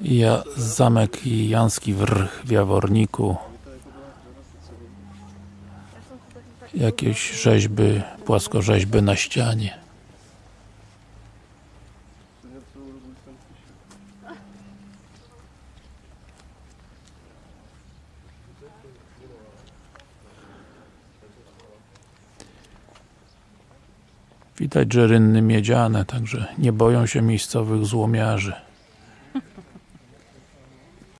Ja, zamek Janski Wrch w Jaworniku. Jakieś rzeźby, płaskorzeźby na ścianie. Widać, że rynny miedziane, także nie boją się miejscowych złomiarzy.